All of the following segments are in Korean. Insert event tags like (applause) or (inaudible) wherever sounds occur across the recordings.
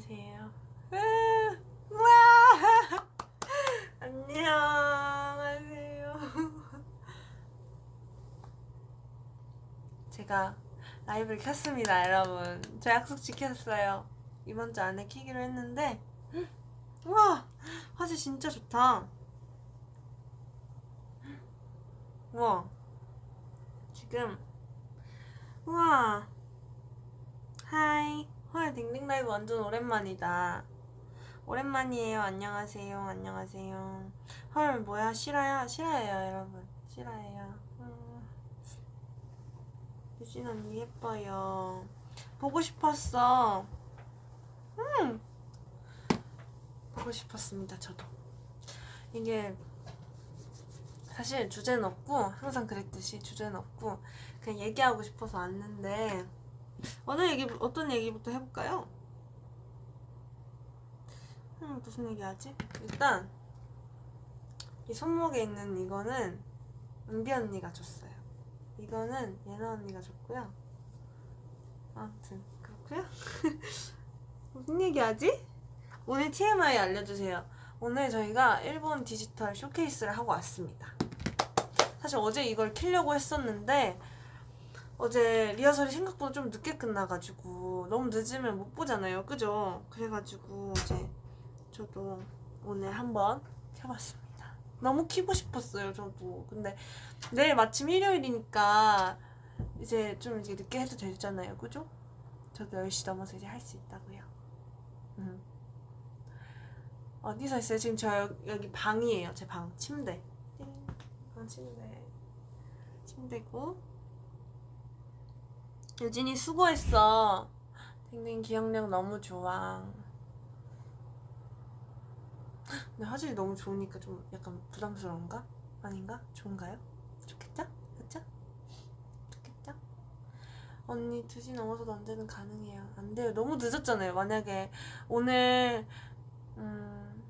안녕하세요. 와! (laughs) 안녕하세요. (laughs) 제가 라이브를 켰습니다, 여러분. 저 약속 지켰어요. 이번 주 안에 키기로 했는데, (gasps) 와! 화질 진짜 좋다. (gasps) 와. 지금, 우와. 딩딩 라이브 완전 오랜만이다. 오랜만이에요. 안녕하세요. 안녕하세요. 헐, 뭐야, 실화야? 실화예요, 여러분. 실화예요. 음. 유진 언니 예뻐요. 보고 싶었어. 음! 보고 싶었습니다, 저도. 이게, 사실 주제는 없고, 항상 그랬듯이 주제는 없고, 그냥 얘기하고 싶어서 왔는데, 어느 얘기 어떤 얘기부터 해볼까요? 음, 무슨 얘기하지? 일단 이 손목에 있는 이거는 은비 언니가 줬어요. 이거는 예나 언니가 줬고요. 아무튼 그렇고요. (laughs) 무슨 얘기하지? 오늘 TMI 알려주세요. 오늘 저희가 일본 디지털 쇼케이스를 하고 왔습니다. 사실 어제 이걸 키려고 했었는데 어제 리허설이 생각보다 좀 늦게 끝나가지고 너무 늦으면 못 보잖아요. 그죠? 그래가지고 이제 저도 오늘 한번 켜봤습니다. 너무 키고 싶었어요 저도. 근데 내일 마침 일요일이니까 이제 좀 이제 늦게 해도 되잖아요. 그죠? 저도 10시 넘어서 이제 할 수 있다고요. 음. 어디서 있어요? 지금 저 여기 방이에요 제 방. 침대. 방 침대. 침대고 유진이 수고했어. 댕댕 기억력 너무 좋아. 근데 화질이 너무 좋으니까 좀 약간 부담스러운가? 아닌가? 좋은가요? 좋겠죠? 그쵸? 좋겠죠? 언니 2시 넘어서도 언제든 가능해요. 안 돼요. 너무 늦었잖아요. 만약에 오늘 음...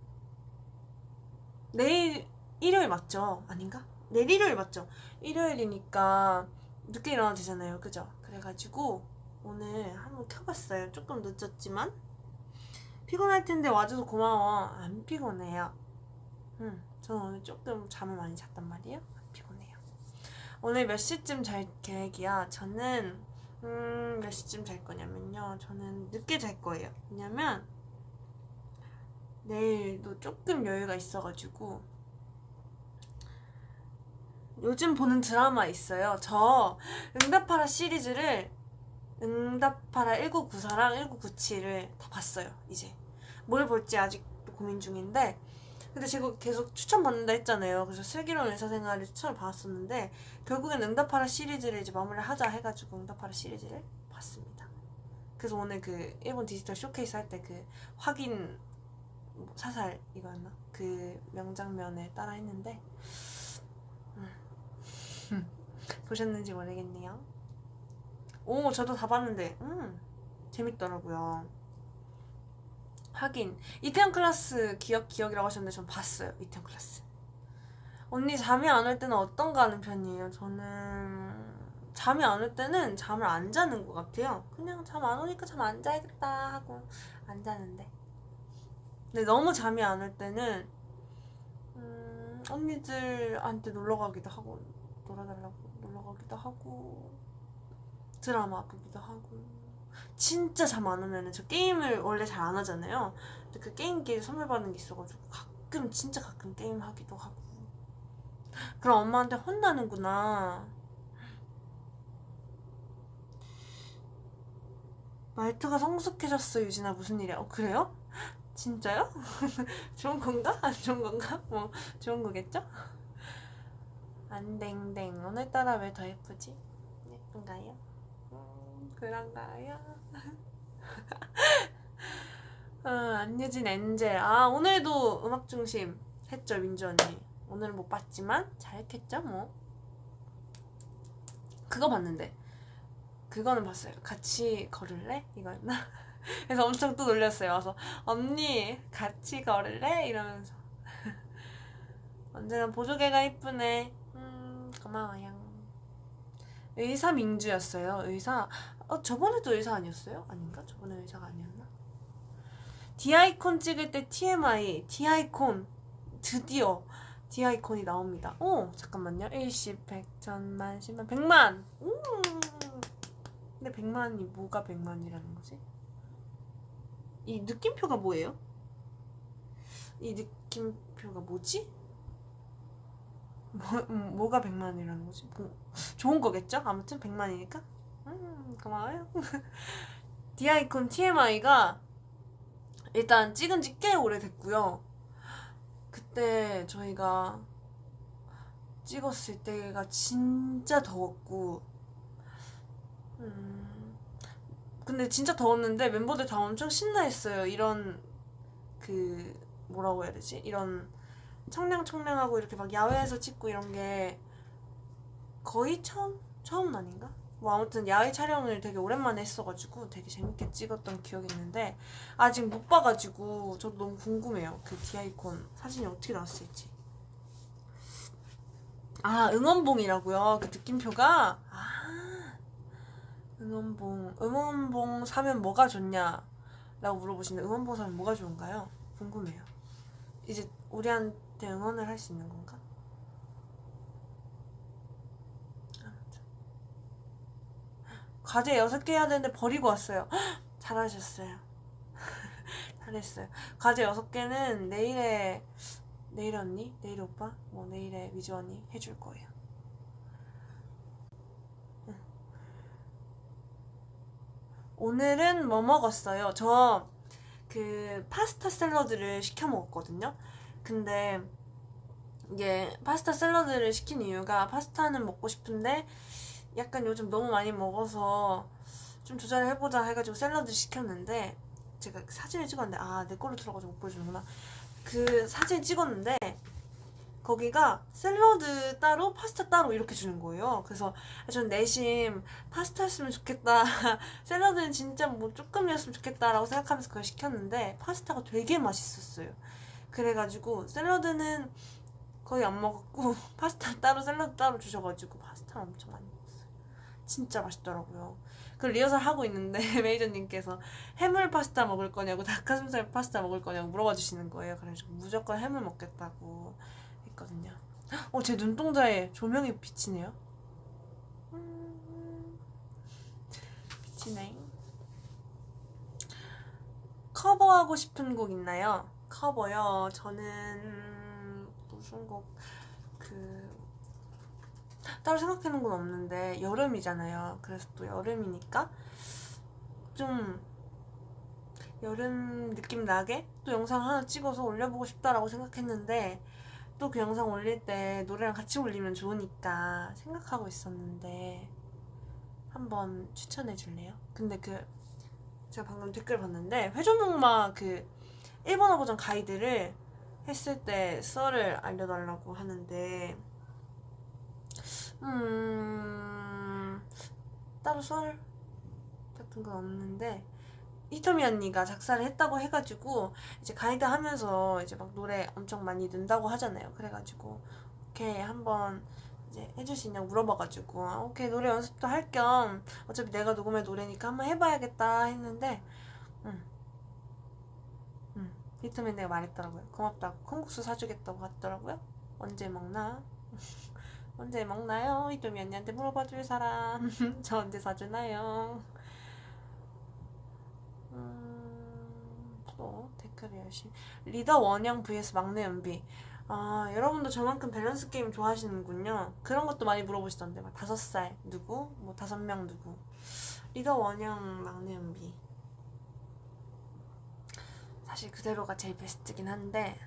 내일 일요일 맞죠? 아닌가? 내일 일요일 맞죠? 일요일이니까 늦게 일어나도 되잖아요. 그죠? 그래가지고 오늘 한번 켜봤어요. 조금 늦었지만 피곤할 텐데 와줘서 고마워. 안 피곤해요. 음, 저는 오늘 조금 잠을 많이 잤단 말이에요. 안 피곤해요. 오늘 몇 시쯤 잘 계획이야? 저는 음, 몇 시쯤 잘 거냐면요. 저는 늦게 잘 거예요. 왜냐면 내일도 조금 여유가 있어가지고 요즘 보는 드라마 있어요. 저 응답하라 시리즈를 응답하라 1994랑 1997을 다 봤어요. 이제 뭘 볼지 아직도 고민 중인데 근데 제가 계속 추천받는다 했잖아요. 그래서 슬기로운 의사생활을 추천을 받았었는데 결국엔 응답하라 시리즈를 이제 마무리를 하자 해가지고 응답하라 시리즈를 봤습니다. 그래서 오늘 그 일본 디지털 쇼케이스 할 때 그 확인 사살 이거였나? 그 명장면에 따라 했는데 (laughs) 보셨는지 모르겠네요. 오 저도 다 봤는데. 음 재밌더라고요. 하긴. 이태원 클라스 기억 기억이라고 하셨는데 전 봤어요 이태원 클라스. 언니 잠이 안 올 때는 어떤가 하는 편이에요? 저는 잠이 안 올 때는 잠을 안 자는 것 같아요. 그냥 잠 안 오니까 잠 안 자야겠다 하고 안 자는데. 근데 너무 잠이 안 올 때는 음, 언니들한테 놀러 가기도 하고 놀아달라고 놀러 가기도 하고 드라마 보기도 하고 진짜 잠 안 오면은 저 게임을 원래 잘 안 하잖아요 근데 그 게임기에 선물 받는 게 있어가지고 가끔 진짜 가끔 게임 하기도 하고 그럼 엄마한테 혼나는구나 말투가 성숙해졌어 유진아 무슨 일이야 어 그래요? 진짜요? (laughs) 좋은 건가? 안 좋은 건가? 뭐 좋은 거겠죠? 안댕댕 오늘따라 왜 더 예쁘지? 예쁜가요? 음, 그런가요? (laughs) 어, 안유진 엔젤 아 오늘도 음악중심 했죠 민주 언니 오늘은 못 봤지만 잘했겠죠 뭐 그거 봤는데 그거는 봤어요 같이 걸을래? 이거였나? (laughs) 그래서 엄청 또 놀렸어요 와서 언니 같이 걸을래? 이러면서 (laughs) 언제나 보조개가 이쁘네 고마워요. 의사 민주였어요. 의사. 어 저번에도 의사 아니었어요? 아닌가? 저번에 의사가 아니었나? 디아이콘 찍을 때 TMI 디아이콘 드디어 디아이콘이 나옵니다. 오 잠깐만요. 일십, 백, 천만, 십만, 백만. 오. 근데 백만이 뭐가 백만이라는 거지? 이 느낌표가 뭐예요? 이 느낌표가 뭐지? 뭐, 음, 뭐가 백만이라는 거지? 뭐, 좋은 거겠죠? 아무튼 백만이니까. 음 고마워요. (laughs) 디아이콘 TMI가 일단 찍은 지 꽤 오래됐고요. 그때 저희가 찍었을 때가 진짜 더웠고 음 근데 진짜 더웠는데 멤버들 다 엄청 신나했어요 이런 그 뭐라고 해야 되지 이런 청량청량하고 이렇게 막 야외에서 찍고 이런 게 거의 처음 처음 아닌가? 뭐 아무튼 야외 촬영을 되게 오랜만에 했어가지고 되게 재밌게 찍었던 기억이 있는데 아직 못 봐가지고 저도 너무 궁금해요. 그 디아이콘 사진이 어떻게 나왔을지. 아 응원봉이라고요? 그 느낌표가? 아 응원봉. 응원봉 사면 뭐가 좋냐? 라고 물어보시는데 응원봉 사면 뭐가 좋은가요? 궁금해요. 이제 우리 한 테 응원을 할 수 있는 건가? 아무튼. 과제 6개 해야 되는데 버리고 왔어요 헉, (gasps) 잘하셨어요 (laughs) 잘했어요 과제 6개는 내일에 내일 언니? 내일 오빠? 뭐 내일에 위주 언니 해줄 거예요 응. 오늘은 뭐 먹었어요? 저 그 파스타 샐러드를 시켜 먹었거든요 근데 이게 파스타 샐러드를 시킨 이유가 파스타는 먹고 싶은데 약간 요즘 너무 많이 먹어서 좀 조절을 해보자 해가지고 샐러드 시켰는데 제가 사진을 찍었는데 아 내 걸로 들어가지고 못 보여주는구나. 그 사진 찍었는데 거기가 샐러드 따로 파스타 따로 이렇게 주는 거예요. 그래서 전 내심 파스타였으면 좋겠다 (laughs) 샐러드는 진짜 뭐 조금이었으면 좋겠다라고 생각하면서 그걸 시켰는데 파스타가 되게 맛있었어요 그래가지고 샐러드는 거의 안 먹었고 (laughs) 파스타 따로 샐러드 따로 주셔가지고 파스타를 엄청 많이 먹었어요. 진짜 맛있더라고요. 그 리허설 하고 있는데 (laughs) 매니저님께서 해물 파스타 먹을 거냐고 닭가슴살 파스타 먹을 거냐고 물어봐 주시는 거예요. 그래서 무조건 해물 먹겠다고 했거든요. 어 제 눈동자에 조명이 비치네요. 음, 비치네. 커버하고 싶은 곡 있나요? 커버요 저는 무슨 곡 그 따로 생각해놓은 건 없는데 여름이잖아요 그래서 또 여름이니까 좀 여름 느낌 나게 또 영상 하나 찍어서 올려보고 싶다라고 생각했는데 또 그 영상 올릴 때 노래랑 같이 올리면 좋으니까 생각하고 있었는데 한번 추천해 줄래요? 근데 그 제가 방금 댓글 봤는데 회전목마 그 일본어 버전 가이드를 했을 때 썰을 알려달라고 하는데 음 따로 썰 같은 건 없는데 히토미 언니가 작사를 했다고 해가지고 이제 가이드 하면서 이제 막 노래 엄청 많이 넣는다고 하잖아요 그래가지고 오케이 한번 이제 해줄 수 있냐고 물어봐가지고 아, 오케이 노래 연습도 할 겸 어차피 내가 녹음할 노래니까 한번 해봐야겠다 했는데 음. 음. 히토미 내가 말했더라고요. 고맙다고. 콩국수 사주겠다고 하더라고요. 언제 먹나? (laughs) 언제 먹나요? 히토미 언니한테 물어봐줄 사람. (laughs) 저 언제 사주나요? 음, 또 댓글이 열심히. 리더 원영 vs 막내 은비. 아 여러분도 저만큼 밸런스 게임 좋아하시는군요. 그런 것도 많이 물어보시던데 막 다섯 살 누구? 뭐 다섯 명 누구? 리더 원영 막내 연비 사실 그대로가 제일 베스트긴 한데.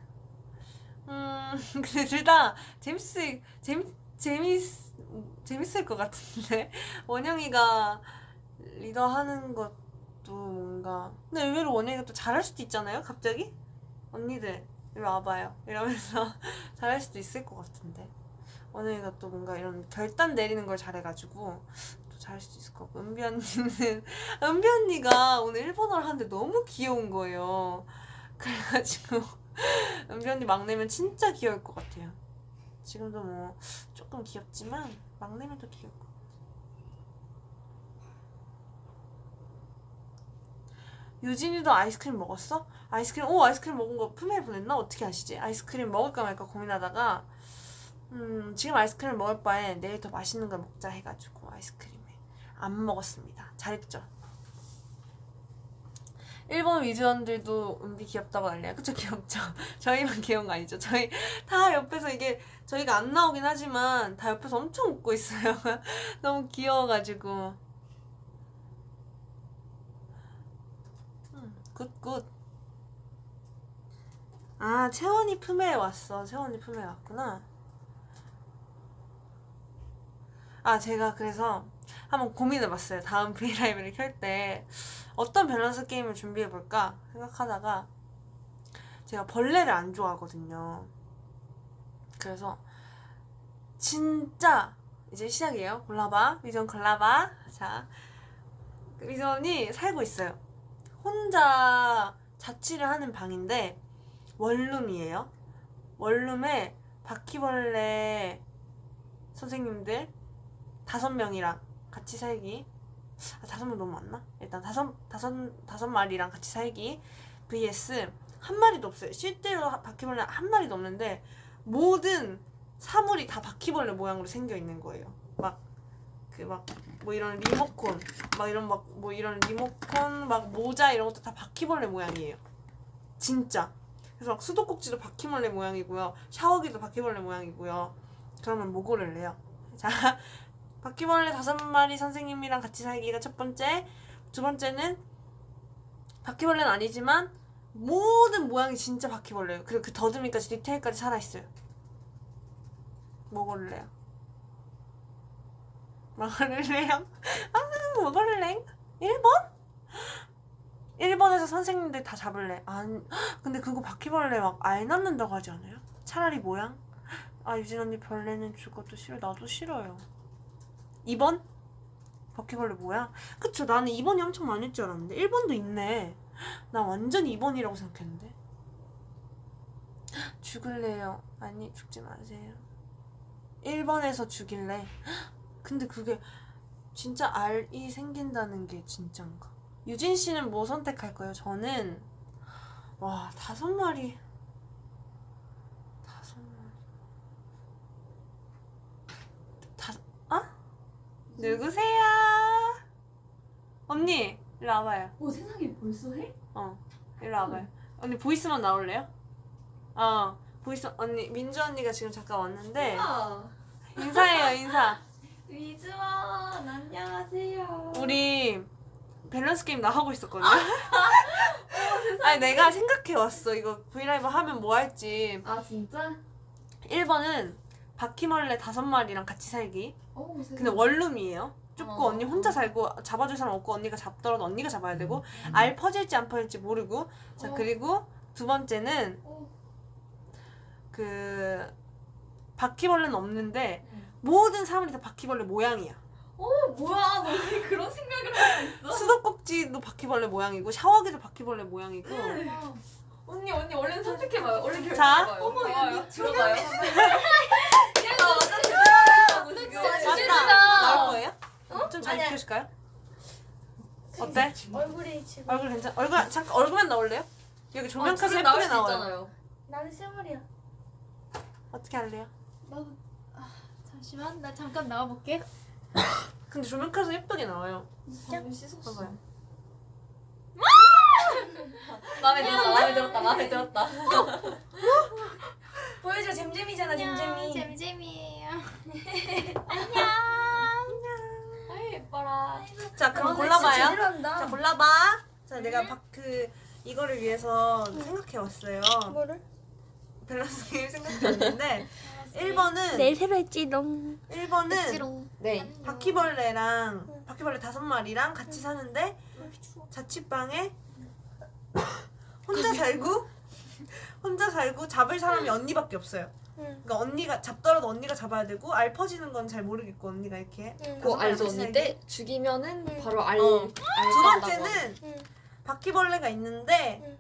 음 (laughs) 근데 둘 다 재밌을 재밌 재밌 재밌을 것 같은데. (laughs) 원영이가 리더 하는 것도 뭔가 근데 의외로 원영이가 또 잘할 수도 있잖아요 갑자기? 언니들 이리 와봐요. 이러면서 (laughs) 잘할 수도 있을 것 같은데. 원영이가 또 뭔가 이런 결단 내리는 걸 잘해가지고. 또 잘할 수도 있을 것 같고 은비 언니는 (laughs) 은비 언니가 오늘 일본어를 하는데 너무 귀여운 거예요 그래가지고 (laughs) 은비 언니 막내면 진짜 귀여울 것 같아요 지금도 뭐 조금 귀엽지만 막내면 더 귀여울 것 같아요 유진이도 아이스크림 먹었어? 아이스크림 오 아이스크림 먹은 거 품에 보냈나? 어떻게 아시지? 아이스크림 먹을까 말까 고민하다가 음 지금 아이스크림 먹을 바에 내일 더 맛있는 걸 먹자 해가지고 아이스크림에 안 먹었습니다. 잘했죠? 일본 위즈원들도 은비 귀엽다고 난리야. 그쵸 (laughs) 귀엽죠? 저희만 귀여운 거 아니죠? 저희 다 옆에서 이게 저희가 안 나오긴 하지만 다 옆에서 엄청 웃고 있어요. (laughs) 너무 귀여워가지고. 음, good good. 아 채원이 품에 왔어. 채원이 품에 왔구나. 아 제가 그래서 한번 고민해봤어요. 다음 (laughs) 브이라이브를 켤 때 어떤 밸런스 게임을 준비해볼까 생각하다가 제가 벌레를 안 좋아하거든요. 그래서 진짜 이제 시작이에요. 골라봐. 위전 골라봐. 자, 위전이 살고 있어요. 혼자 자취를 하는 방인데 원룸이에요. 원룸에 바퀴벌레 선생님들 다섯 명이랑 같이 살기. 아, 다섯 명 너무 많나? 일단 다섯 다섯 다섯 마리랑 같이 살기. vs 한 마리도 없어요. 실제로 하- 바퀴벌레 한 마리도 없는데 모든 사물이 다 바퀴벌레 모양으로 생겨 있는 거예요. 막 그 막 뭐 이런 리모콘 막 이런 막 뭐 이런 리모콘 막 모자 이런 것도 다 바퀴벌레 모양이에요. 진짜. 그래서 막 수도꼭지도 바퀴벌레 모양이고요. 샤워기도 바퀴벌레 모양이고요. 그러면 뭐 고를래요? (laughs) 자, 바퀴벌레 다섯 마리 선생님이랑 같이 살기가 첫 번째. 두 번째는 바퀴벌레는 아니지만 모든 모양이 진짜 바퀴벌레예요. 그리고 그 더듬이까지 디테일까지 살아있어요. 뭐 고를래요? 아, 뭐 고를래? 1번? 1번에서 선생님들 다 잡을래. 안, 근데 그거 바퀴벌레 막 알 낳는다고 하지 않아요? 차라리 모양? 아, 유진 언니 벌레는 죽어도 싫어. 나도 싫어요. 2번? 바퀴벌레 모양? 그쵸, 나는 2번이 엄청 많을 줄 알았는데. 1번도 있네. 나 완전 2번이라고 생각했는데. 죽을래요. 아니, 죽지 마세요. 1번에서 죽일래. 근데 그게 진짜 알이 생긴다는 게 진짠가? 유진 씨는 뭐 선택할 거예요? 저는 와 다섯 마리 다섯 마리 다섯 아? 누구세요? 언니 일로 와봐요. 오 세상에 벌써 해? 어 일로 와봐요. 언니 voice만 나올래요? 어 voice 언니 민주 언니가 지금 잠깐 왔는데 아 인사해요 인사. 위즈원 안녕하세요. 우리 밸런스 게임 나 하고 있었거든요. (laughs) 아니 내가 생각해 왔어. 이거 브이라이브 하면 뭐 할지. 아 진짜? 1번은 바퀴벌레 다섯 마리랑 같이 살기. 오 세상. 근데 원룸이에요. 좁고 어. 언니 혼자 살고 잡아줄 사람 없고 언니가 잡더라도 언니가 잡아야 되고 알 퍼질지 안 퍼질지 모르고. 자 어. 그리고 두 번째는 오, 그 바퀴벌레는 없는데 응. 모든 사물이 다 바퀴벌레 모양이야. 오 뭐야 너 왜 그런 생각을 하고 있어? 수도꼭지도 바퀴벌레 모양이고 샤워기도 바퀴벌레 모양이고. 와. 언니 언니 얼른 선택해봐요. 얼른 자. 결정해봐요. 어머, 들어가요. 이거 들어가요. 얘가 완전 제대로 지금. 맞다. 나올 거예요? 좀잘 아니야. 키우실까요? 어때? 얼굴이 지금 얼굴 괜찮? 얼굴 잠깐 얼굴만 나올래요? 여기 조명까지 지금 나올 예쁘게 수 나와요. 있잖아요. 나는 스물이야. 어떻게 할래요? 나도 아, 잠시만 나 잠깐 나와볼게. 근데 조명까지 예쁘게 나와요. 방금 씻었어. 봐봐요. 마음에 들었다. 마음에 들었다. 마음에 들었다. 보여줘 잼잼이잖아 잼잼이. 잼잼이에요. 아이 예뻐라. 자 그럼 아, 골라봐요. 자 골라봐. 자 내가 박, 그 이거를 위해서 생각해 왔어요. 뭐를? 밸런스 게임 생각해 왔는데 1번은 내일 새로 했지롱. 1번은 했지롱. 네. 바퀴벌레랑 바퀴벌레 다섯 마리랑 같이 사는데 자취방에 혼자 살고 혼자 살고 잡을 사람이 언니밖에 없어요. 응. 그러니까 언니가 잡더라도 언니가 잡아야 되고 알 퍼지는 건 잘 모르겠고 언니가 이렇게 응. 그거 알죠 같이 언니. 때 죽이면은 응. 바로 알. 어. 알 두. 번째는 응. 바퀴벌레가 있는데 응.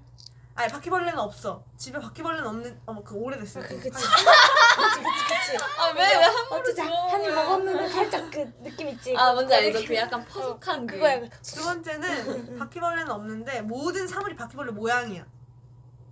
아니 바퀴벌레는 없어. 집에 바퀴벌레는 없는 어머 그 오래됐어요. 그치 그거. 그치 그치 그치. 아왜왜한 어쩌자 한입 먹었는데 살짝 그 느낌 있지. 아아 뭔지 알죠? 그 약간 퍼석한 그. 그거야. 두 번째는 바퀴벌레는 없는데 모든 사물이 바퀴벌레 모양이야.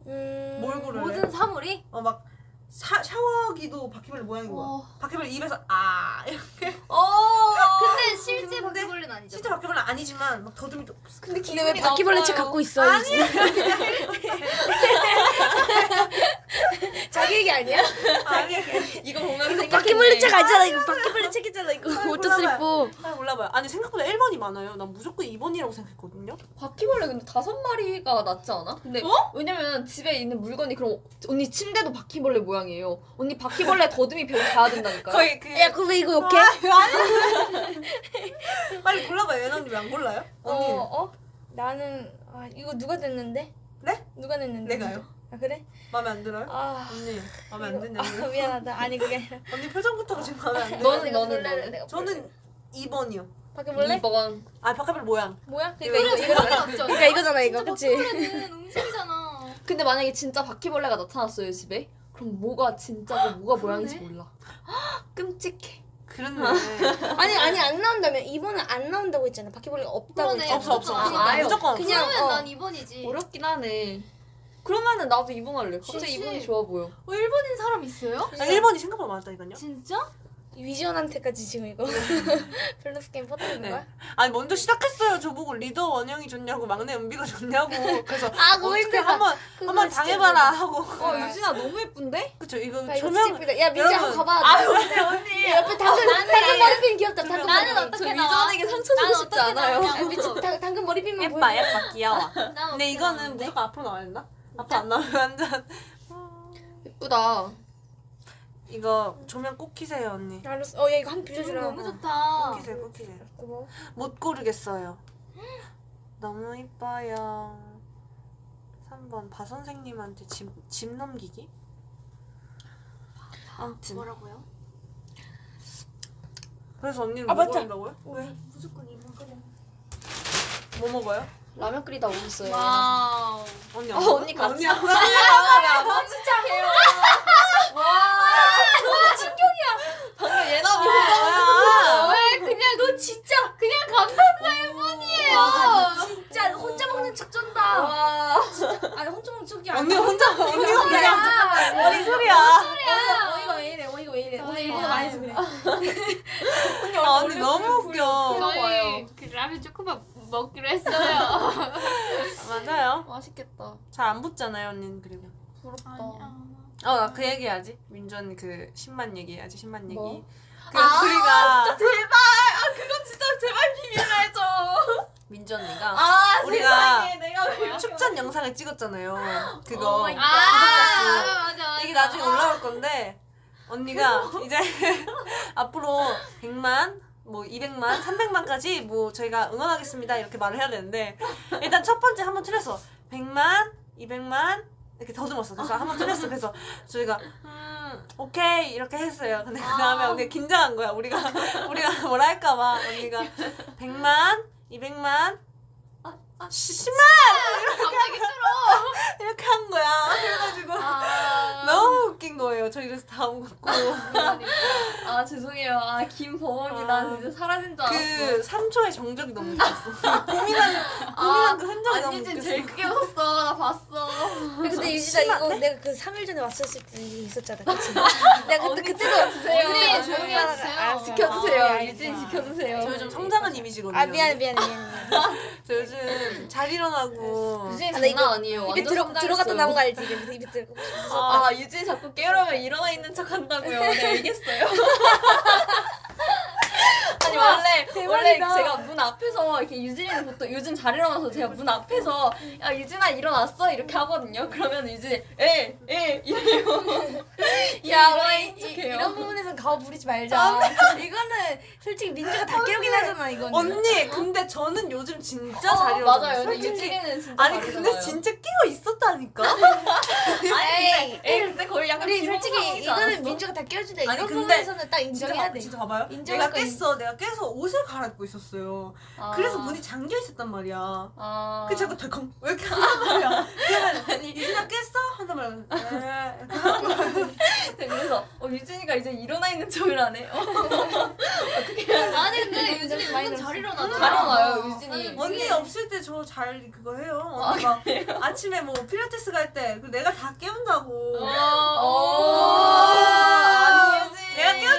음. 뭘 고를래? 모든 사물이 어막 샤워기도 바퀴벌레 모양인 거야. 어. 바퀴벌레 입에서 아 이렇게. 어. (laughs) 근데 실제 바퀴벌레는 아니죠 실제 바퀴벌레 아니지만 막 더듬이도 근데 근데 왜 바퀴벌레 책 갖고 있어? 아니야. (laughs) (laughs) (laughs) 자기 얘기 아니야? (laughs) 아니야. 이거 보면 이거 바퀴벌레 책 알잖아. 이거 바퀴벌레 책이잖아. 이거 아이, 오토 몰라봐요. 슬리프. 아 몰라봐요. 아니 생각보다 1번이 많아요. 난 무조건 2번이라고 생각했거든요. 바퀴벌레 근데 다섯 마리가 낫지 않아? 근데 어? 왜냐면 집에 있는 물건이 그럼 언니 침대도 바퀴벌레 모양이에요. 언니 바퀴벌레 더듬이 배우 가야 된다니까. 거의 그 야, 그왜 이거 욕해? (laughs) 빨리 골라봐요. 예나 언니 왜 안 골라요? 어, 언니 어? 나는 아, 이거 누가 냈는데? 네? 누가 냈는데? 내가요. 아, 그래? 마음에 안 들어요? 아. 언니 마음에 안 이거- 드냐고요? 아, 미안하다. 아니 그게 아니라 (laughs) 언니 표정부터가 지금 마음에 안 들어요. 너는 내가 너는 볼래, 너는. 내가 볼래. 저는 2번이요. 바퀴벌레? 2번. 아 바퀴벌레 모양. 뭐야? 이거, 그러니까 이거 이거, 이거 그러니까 이거잖아 이거. 그치? 바퀴벌레는 (laughs) 음식이잖아 근데 만약에 진짜 바퀴벌레가 나타났어요 집에? 그럼 뭐가 진짜고 뭐가 모양인지. 몰라. 끔찍해. 그렇네. (laughs) 아니 아니 안 나온다면 이번은 안 나온다고 했잖아. 바퀴벌레가 없다고 그러네. 했잖아. 없어 없어 없어. 아, 무조건 없어. 그냥- 그러면 어. 난 2번이지 어렵긴 하네. 그러면은 나도 2번 할래. 갑자기 진짜? 2번이 좋아 보여. 어 1번인 사람 있어요? 아, 1번이 생각보다 많다니까요. 진짜? 위지원한테까지 지금 이거 (laughs) (laughs) 밸런스 게임 퍼뜨리는 네. 거야? 아니 먼저 시작했어요. 저보고 리더 원영이 좋냐고 막내 은비가 좋냐고. 그래서 아 어떻게. 한번 한번 당해봐라. 하고. 어 유진아 너무 예쁜데? 그쵸 이거 야, 이거 조명 진짜 예쁘다. 야 민지 한번. 가봐. 아유 언니 언니. 야, 옆에 당근 당근 머리핀 귀엽다. 당근 나는 머리핀. 어떻게 저 나와? 위전에게 상처 나는 주고 싶지 어떻게 않아요. 미친 당, 당근 머리핀만 예뻐 보여. 예뻐 귀여워. 난 근데 이거는? 무조건 앞으로 나와야 된다. 앞으로 안 나오면 완전 예쁘다. 이거 조명 꼭 키세요 언니. 알았어. 어야 이거 한 빌려주라. 너무 꼭 좋다 키세요 꼭 키세요. 고마워. 못 고르겠어요. 너무 이뻐요. 3번 바 선생님한테 집, 집 넘기기? 아무튼 뭐라고요? 그래서 언니는 아, 뭐 맞다. 한다고요? 왜? 무조건 2번 그래 뭐 먹어요? 라면 끓이다 오셨어요. 와우 언니 어? 언니 같이. 언니 안 먹어? 아 진짜 개요. 와 너무 충격이야. 방금 예나 뭐야? 왜 그냥 너 진짜 그냥 감탄사 1번이에요 진짜 혼자 먹는 척 쩐다. 와. 아니 혼자 먹는 척이 아니야. 언니 혼자 언니가 그냥 야, 머리 소리야. 어이가 왜 이래? 어이가 왜 이래? 오늘 저희 일본어 많이 해서 그래. 아, 언니 너무 웃겨. 저희 그 라면 조금만 먹기로 했어요 맞아요. 잘 안 붙잖아요 언니는 그리고. 부럽다. 어 그 얘기해야지. 민주 언니 그 10만 얘기해야지 10만 얘기. 뭐? 그 아, 우리가 제발. 아 그건 진짜 제발 비밀로 해줘. 민주 언니가 아 우리가 세상에 축전 영상을 찍었잖아요. 오 (gasps) 그거 마이 아. 맞아 맞아 이게 나중에 올라올 건데 언니가 이제 (laughs) 앞으로 100만 뭐 200만, 300만까지 뭐 저희가 응원하겠습니다 이렇게 말을 해야 되는데 일단 첫 번째 한번 틀렸어 100만, 200만 이렇게 더듬었어. 그래서 한번 틀렸어. 그래서 저희가 음 오케이. 이렇게 했어요. 근데 그 다음에 언니가 긴장한 거야. 우리가 우리가 뭐라 할까봐. 언니가 100만, 200만 10만 갑자기 이렇게 한 거야 그래가지고 아, (laughs) 너무 웃긴 거예요 저희 그래서 다음 걷고 아 죄송해요. 아 김버벅이 아. 난 이제 사라진 줄 알았어. 그 3초의 정적이 너무 웃겼어. (laughs) 고민한, 고민한 그 흔적이 너무 안유진 웃겼어. 제일 크게 웃었어. 나 봤어. 근데 유진아 이거? 내가 그 3일 전에 왔었을 때 있었잖아. 그치? (laughs) 내가 그때 그때도 주세요. 아, 조용히 아, 해주세요. 알았어. 지켜주세요. 아, 유진. 지켜주세요. 저 요즘 성장한 이미지거든요. 아 미안해 미안해 미안해. 저 요즘 잘 일어나고. 유진이 아, 나 이거 장난 아니에요. 입에 완전 들어. 들어갔다 나온 거 알지? 입에 들어. 아, 유진이 자꾸 깨우려면 일어나 있는 척 한다고요. 네, 알겠어요. (laughs) 아니 원래 원래 대박이다. 제가 문 앞에서 이렇게 유진이는 보통 요즘 잘 일어나서 제가 문 앞에서 야 유진아 일어났어 이렇게 하거든요. 그러면 유진이 에에 이래요. (laughs) 야 일어나 이, 척해요. 이런 부분에선 가오 부리지 말자. (laughs) 이거는 솔직히 민주가 다 깨우긴 하잖아 이거는. 언니, 근데 저는 요즘 진짜 어, 잘 일어나요. 맞아요. 근데. 유진이는 진짜 아니. 근데 진짜 끼고 있었다니까? (laughs) 아니 근데 에이 근데 거의 약간 우리 솔직히 이거는? 민주가 다 깨워준다. 아니, 이런 근데 부분에서는 딱 인정해야 봐- 돼. 진짜 봐봐요. 인정할 내가 깼어. 내가 깨서 옷을 갈아입고 있었어요. 아. 그래서 문이 잠겨 있었단 말이야. 아. 그 자꾸 덜컹 왜 이렇게 한단 말이야. 그러면 유진아 깼어? 한단 말이야. 이렇게 (laughs) 하는 거야. 그래서 어, 유진이가 이제 일어나 있는 척을 하네. 어. 아니 근데 유진이 많이 은근 잘 일어나잖아. 잘 일어나요, 유진이. 아니, 언니 없을 때 저 잘 그거 해요. 언니 막 아침에 뭐 필라테스 갈 때 내가 다 깨운다고. 어. 아니, 유진. 내가 있어요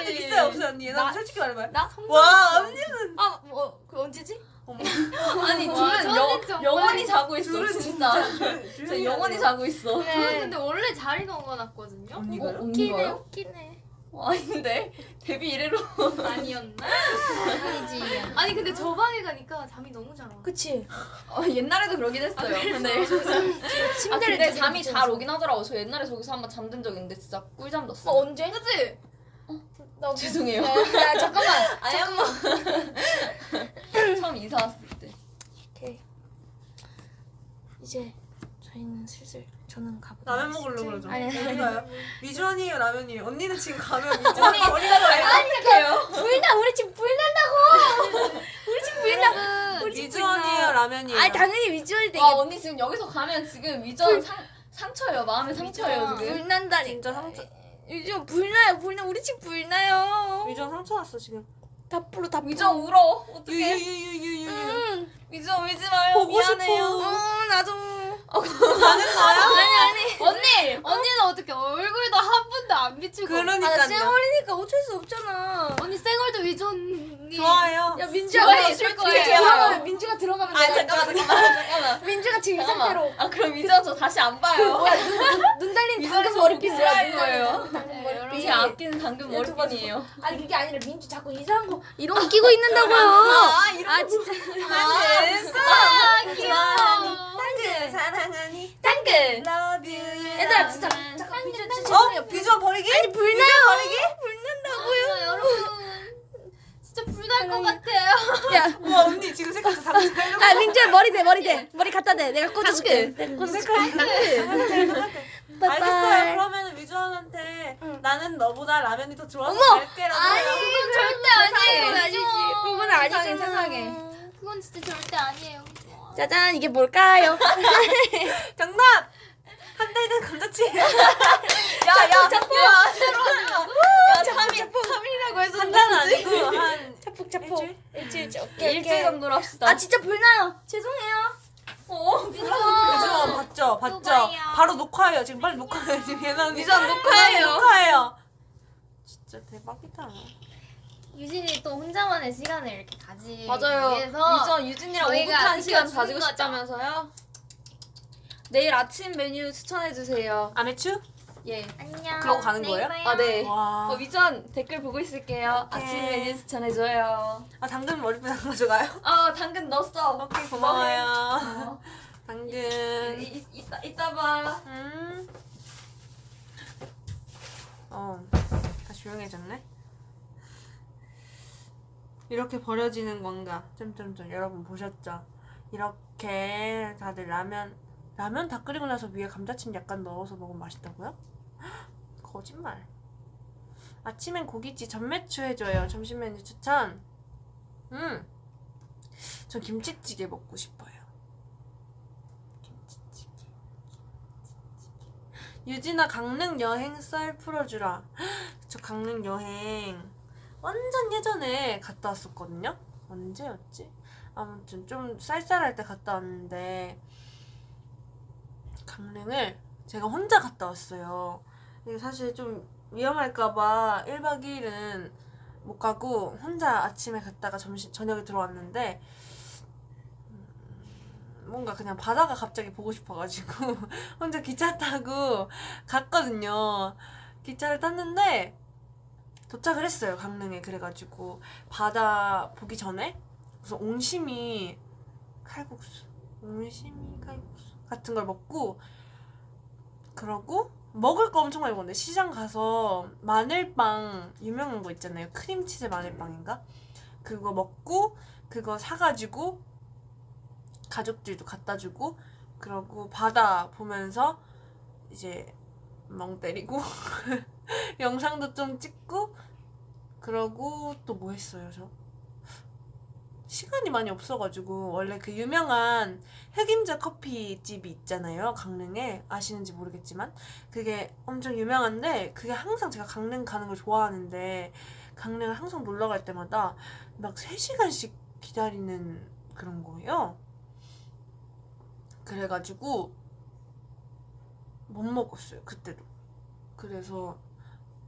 없어요 언니? 나 나- 솔직히 말해봐요. 나? 와 언니는 아, 뭐, 그 언제지? (laughs) 아니 와, 둘은 영, 정말- 영원히 자고 있어 둘은 진짜. 진짜 (laughs) 영원히. 자고 있어. 저는 근데 원래 잘 일어나거든요. 언니가요? 웃기네 언니가요? 웃기네. 어, 아닌데 데뷔 이래로 (laughs) 아니었나? 아니지. 아니 근데 저 방에 가니까 잠이 너무 잘 와. 그치. 어, 옛날에도 그러긴 했어요. 근데 아 침대를 근데 되게 잠이 잘. 오긴 하더라고. 저 옛날에 저기서 한 번 잠든 적 있는데 진짜 꿀잠 잤어. 어, 언제? 그치? 나 (laughs) 죄송해요. 야, 야, 잠깐만. (laughs) 아니 한번 (laughs) 처음 이사 왔을 때. 오케이. 이제 저희는 슬슬 저는 가보도록 라면 먹으려고 그러죠. 아니, 아니, 어디가요? 미주 언니예요 라면이에요. 언니는 지금 가면 미주 언니 어디가 가요? 어떡해요? 불나 우리 집 불난다고. 우리 집 불나. 우리 집 미주 언니예요 라면이에요. 아 당연히 위주얼이 되게 와 언니 지금 여기서 가면 지금 위전 상 상처예요. 마음의 상처예요. 지금. 불난다니. 진짜 상처. 요즘 불나요 불나 우리 집 불나요. 미주언 상처 났어 지금. 다 불어 다 불어. 위전 울어. 어떡해? 유유유유유유. 응. 위전 울지 마요. 보고 미안해요. 싶어. 어 나도. 가는 거야? 아니 아니. 언니! 언니는 어떻게 얼굴도 한 번도 안 비추고 아, 나 그러니까요. 쌩얼이니까 어쩔 수 없잖아. 언니 쌩얼도 위전이 좋아요. 야줄 솔직히 거예요. 들어가면 민주가 들어가면 아 내가 잠깐만 잠깐만 잠깐만. 민주가 지금 이. 상태로 아 그럼 위전 저 다시 안 봐요. 뭐야 눈, 달린 민주가 당근 저 머리핀 보기 뭐야 싫어할 눈 달린 거예요. 당근 네, 머리핀 제 아끼는 당근 머리핀이에요. 아니 그게 아니라 민주 자꾸 이상한 거 이런 거 끼고 있는다고요 아아 진짜 됐어. 아 귀여워 당근 사랑 하니 당근. you. 얘들아 진짜 잠깐 진짜 어? 비주얼 버리기? 아니 불나요 버리기? 아, 여러분 (laughs) 진짜 불날 것 같아요 야와 언니 지금 색깔 다 달라. 아 민주야 머리 대 머리 대 머리 갖다 대 내가 꽂아줄게. 내가 꽂아줄게 알겠어요. 그러면 위주원한테 응. 나는 너보다 라면이 더 좋아서! 갈게라고. 아니 그건 절대 아니에요 아니지 위전. 그건 세상에, 세상에. 그건 진짜 절대 아니에요 짜잔 이게 뭘까요 (laughs) 정답. 한달된 감자칩. 야야 (laughs) 야. 야 참이 참이라고 해서 한 달은 아니고 한 차폭 차폭 일주일? 일주일 째 오케이 일주일 정도로 합시다. 아 진짜 불나요 죄송해요 어 위주원 봤죠? 봤죠? 누가요? 바로 녹화해요. 지금 빨리 녹화해요. 지금 얘는 언니. 위주원 녹화해요. 녹화해요. 진짜 대박이다. 유진이 또 혼자만의 시간을 이렇게 가지기 맞아요. 위해서 유전 유진이랑 오붓한 시간 가지고 거죠. 싶다면서요? 내일 아침 메뉴 추천해 주세요. 아메추? 예. 안녕 그러고 가는 내일 거예요? 봐요. 아 네. 와. 어, 위전 댓글 보고 있을게요. 오케이. 아침 메뉴 추천해 줘요. 아 당근 머리핀 안 가져가요? 아 당근 넣었어. 오케이 고마워요. 어. 당근. 이, 이, 이따 이따 봐. 음. 어, 다 조용해졌네. 이렇게 버려지는 건가? 점점점 여러분 보셨죠? 이렇게 다들 라면 라면 다 끓이고 나서 위에 감자칩 약간 넣어서 먹으면 맛있다고요? 헉, (gasps) 거짓말. 아침엔 고깃집 전매추 해줘요. 점심 메뉴 추천. 음. 저 김치찌개 먹고 싶어요. 김치찌개. 유진아 강릉 여행 썰 풀어주라. (gasps) 저 강릉 여행 완전 예전에 갔다 왔었거든요. 언제였지? 아무튼 좀 쌀쌀할 때 갔다 왔는데 강릉을 제가 혼자 갔다 왔어요. 사실 좀 위험할까봐 1박 2일은 못 가고 혼자 아침에 갔다가 점심 저녁에 들어왔는데 음, 뭔가 그냥 바다가 갑자기 보고 싶어가지고 (laughs) 혼자 기차 타고 갔거든요. 기차를 탔는데 도착을 했어요 강릉에. 그래가지고 바다 보기 전에 그래서 옹심이 칼국수, 옹심이 칼국수 같은 걸 먹고 그러고 먹을 거 엄청 많이 먹는데 시장 가서 마늘빵 유명한 거 있잖아요. 크림치즈 마늘빵인가? 그거 먹고 그거 사가지고 가족들도 갖다 주고 그러고 바다 보면서 이제 멍 때리고 (laughs) (laughs) 영상도 좀 찍고 그러고 또 뭐 했어요 저? 시간이 많이 없어가지고. 원래 그 유명한 흑임자 커피집이 있잖아요 강릉에. 아시는지 모르겠지만. 그게 엄청 유명한데 그게 항상 제가 강릉 가는 걸 좋아하는데 강릉을 항상 놀러 갈 때마다 막 3시간씩 기다리는 그런 거예요. 그래가지고 못 먹었어요 그때도. 그래서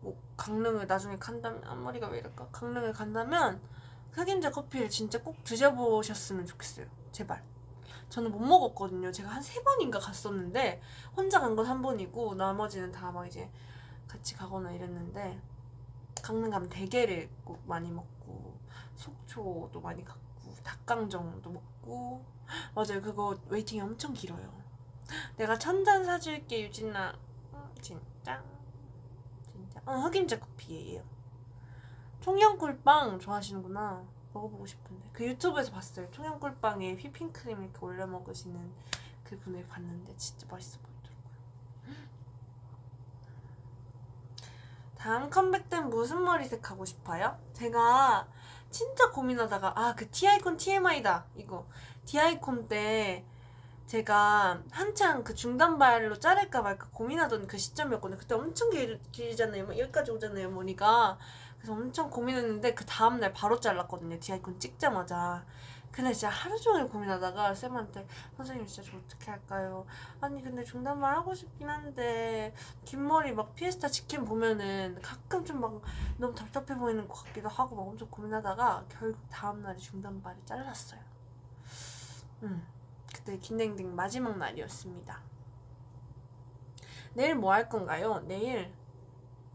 뭐 강릉을 나중에 간다면 앞머리가 왜 이럴까? 강릉을 간다면 흑임자 커피를 진짜 꼭 드셔보셨으면 좋겠어요. 제발. 저는 못 먹었거든요. 제가 한 세 번인가 갔었는데 혼자 간 건 한 번이고 나머지는 다 막 이제 같이 가거나 이랬는데 강릉 가면 대게를 꼭 많이 먹고 속초도 많이 갔고 닭강정도 먹고 (gasps) 맞아요. 그거 웨이팅이 엄청 길어요. 내가 천잔 사줄게 유진아. 음, 진짜 어 흑임자 커피예요. 청양꿀빵 좋아하시는구나. 먹어보고 싶은데. 그 유튜브에서 봤어요. 청양꿀빵에 휘핑크림 이렇게 올려 먹으시는 그분을 봤는데 진짜 맛있어 보이더라고요. 다음 컴백 땐 무슨 머리색 하고 싶어요? 제가 진짜 고민하다가 아그 티아이콘 TMI다 이거. 디아이콘 때 제가 한창 그 중단발로 자를까 말까 고민하던 그 시점이었거든요. 그때 엄청 길, 길잖아요. 막 여기까지 오잖아요, 머리가. 그래서 엄청 고민했는데 그 다음날 바로 잘랐거든요. 디아이콘 찍자마자. 근데 진짜 하루 종일 고민하다가 쌤한테 선생님 진짜 저 어떻게 할까요? 아니 근데 중단발 하고 싶긴 한데 긴 머리 막 피에스타 직캠 보면은 가끔 좀 막 너무 답답해 보이는 것 같기도 하고 막 엄청 고민하다가 결국 다음날에 중단발을 잘랐어요. 음. 그때 긴댕댕 마지막 날이었습니다. 내일 뭐 할 건가요? 내일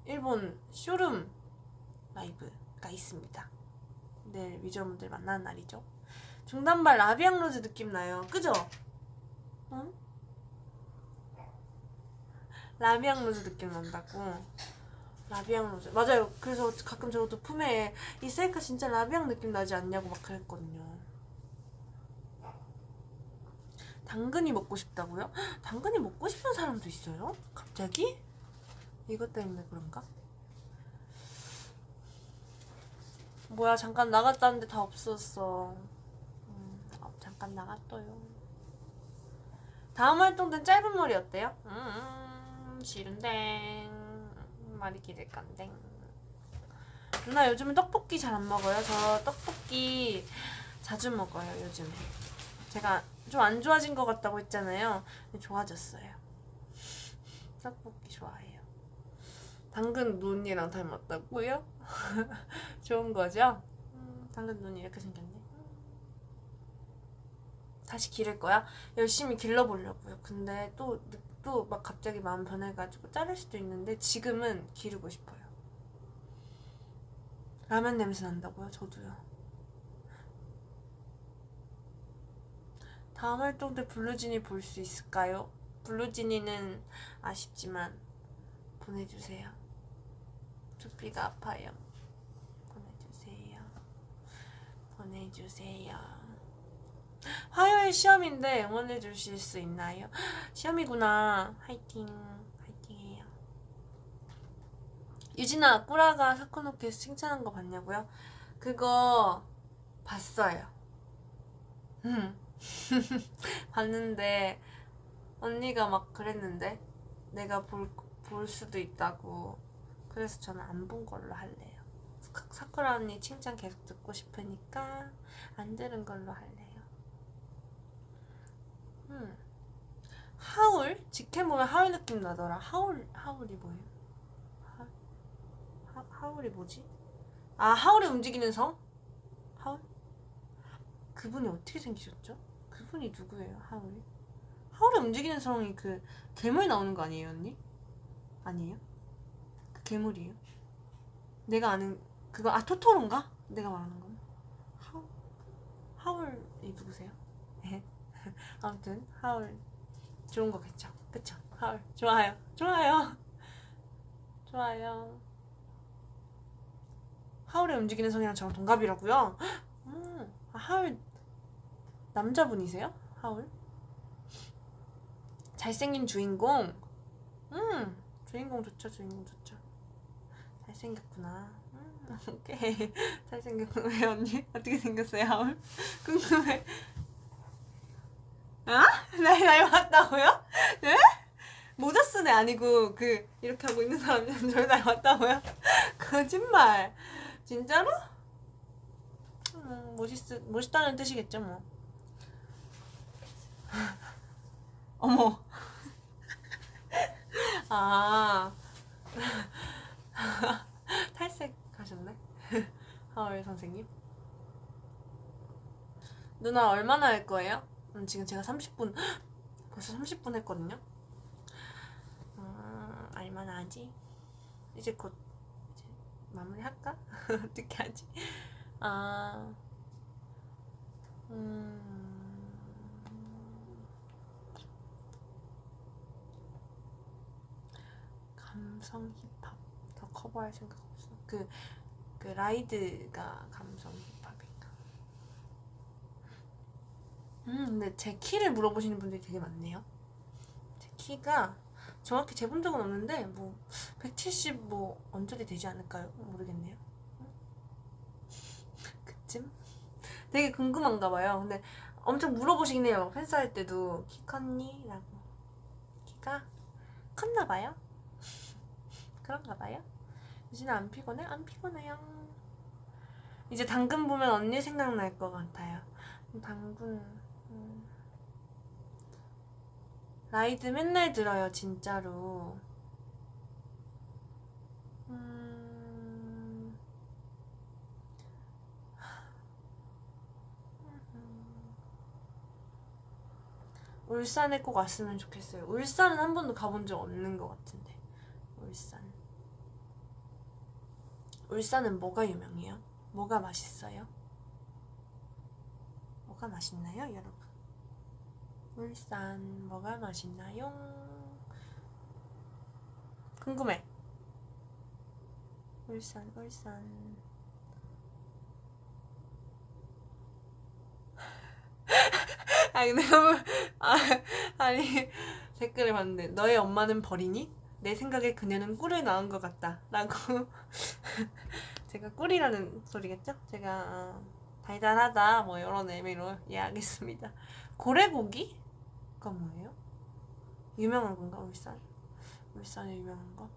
일본 쇼룸 라이브가 있습니다. 내일 위즈원분들 만나는 날이죠. 중단발 라비앙 로즈 느낌 나요. 그죠? 응? 라비앙 로즈 느낌 난다고. 라비앙 로즈. 맞아요. 그래서 가끔 저도 프메에 이 셀카 진짜 라비앙 느낌 나지 않냐고 막 그랬거든요. 당근이 먹고 싶다고요? 헉, (gasps) 당근이 먹고 싶은 사람도 있어요? 갑자기? 이것 때문에 그런가? 뭐야 잠깐 나갔다는데 다 없었어 음, 어, 잠깐 나갔어요 다음 활동 땐 짧은 머리 어때요? 음 싫은데 말이 길을 건데 누나 요즘에 떡볶이 잘 안 먹어요? 저 떡볶이 자주 먹어요 요즘에 제가 좀 안 좋아진 것 같다고 했잖아요. 좋아졌어요. 떡볶이 좋아해요. 당근 눈이랑 닮았다고요? (laughs) 좋은 거죠? 음, 당근 눈이 이렇게 생겼네. 다시 기를 거야? 열심히 길러보려고요. 근데 또 또 막 갑자기 마음 변해가지고 자를 수도 있는데 지금은 기르고 싶어요. 라면 냄새 난다고요? 저도요. 다음 활동 때 블루진이 볼 수 있을까요? 블루진이는 아쉽지만 보내주세요. 두피가 아파요. 보내주세요. 보내주세요. 화요일 시험인데 응원해 주실 수 있나요? 시험이구나. 화이팅. 화이팅해요. 유진아, 꾸라가 사코노키에서 칭찬한 거 봤냐고요? 그거 봤어요. 음. (laughs) 봤는데 언니가 막 그랬는데 내가 볼, 볼 수도 있다고 그래서 저는 안 본 걸로 할래요 사- 사쿠라 언니 칭찬 계속 듣고 싶으니까 안 들은 걸로 할래요 음. 하울? 직캠 보면 하울 느낌 나더라 하울, 하울이 뭐예요? 하, 하, 하울이 뭐지? 아 하울이 움직이는 성? 하울? 그분이 어떻게 생기셨죠? 그분이 누구예요, 하울이? 하울이 움직이는 성이 그 괴물 나오는 거 아니에요, 언니? 아니에요? 그 괴물이에요? 내가 아는 그거 아 토토로인가? 내가 말하는 건 하울 하울이 누구세요? 네. (laughs) 아무튼 하울 좋은 거겠죠, 그쵸? 하울 좋아요, 좋아요, (laughs) 좋아요. 하울의 움직이는 성이랑 저랑 동갑이라고요? (gasps) 음, 아, 하울 남자분이세요? 하울? 잘생긴 주인공? 음, 주인공 좋죠, 주인공 좋죠. 잘생겼구나. 음. (laughs) 오케이 잘생겼어 왜 언니? 어떻게 생겼어요 하울? (laughs) 궁금해 아? 나이 닮았다고요? 네? 모자 쓴애 아니고 그 이렇게 하고 있는 사람이 저를 닮았다고요? (laughs) 거짓말 진짜로? 음, 멋있, 멋있다는 뜻이겠죠 뭐 (laughs) 어머 아 (laughs) 탈색 하셨네 (laughs) 하울 선생님 누나 얼마나 할 거예요? 음, 지금 제가 30분 (gasps) 벌써 30분 했거든요 음, 얼마나 하지? 이제 곧 이제 마무리 할까? 어떻게 하지? 아 음... 감성 힙합 더 커버할 생각 없어. 그, 그 라이드가 감성 힙합인가. 음, 근데 제 키를 물어보시는 분들이 되게 많네요. 제 키가 정확히 재본 적은 없는데 뭐 170 뭐 언저리 되지 않을까요? 모르겠네요. 그쯤? 되게 궁금한가 봐요. 근데 엄청 물어보시긴 해요. 팬싸 할 때도 키 컸니? 라고. 키가 컸나 봐요. 그런가 봐요. 유진아 안 피곤해? 안 피곤해요. 이제 당근 보면 언니 생각날 것 같아요. 당근 음. 라이드 맨날 들어요 진짜로. 음. 울산에 꼭 왔으면 좋겠어요. 울산은 한 번도 가본 적 없는 것 같은데. 울산. 울산은 뭐가 유명해요? 뭐가 맛있어요? 뭐가 맛있나요, 여러분? 울산 뭐가 맛있나요? 궁금해. 울산, 울산. (laughs) 아 근데 너무 (laughs) 아, 아니 댓글을 봤는데 너의 엄마는 버리니? 내 생각에 그녀는 꿀을 낳은 것 같다 라고 (laughs) (laughs) 제가 꿀이라는 소리겠죠? 제가 어, 달달하다 뭐 이런 의미로 이해하겠습니다 고래고기가 뭐예요? 유명한 건가 울산? 울산에 유명한 거?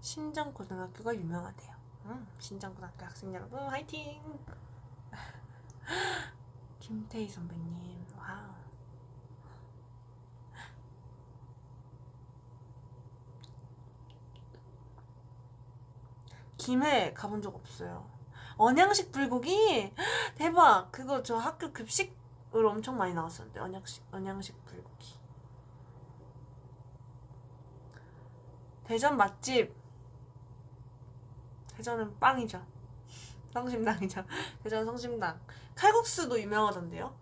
신정고등학교가 유명하대요 음, 신정고등학교 학생 여러분 화이팅! (laughs) 김태희 선배님 wow 김해 가본 적 없어요. 언양식 불고기? (gasps) 대박! 그거 저 학교 급식으로 엄청 많이 나왔었는데 언양식 언양식 불고기. 대전 맛집. 대전은 빵이죠. (laughs) 성심당이죠. (laughs) 대전 성심당. 칼국수도 유명하던데요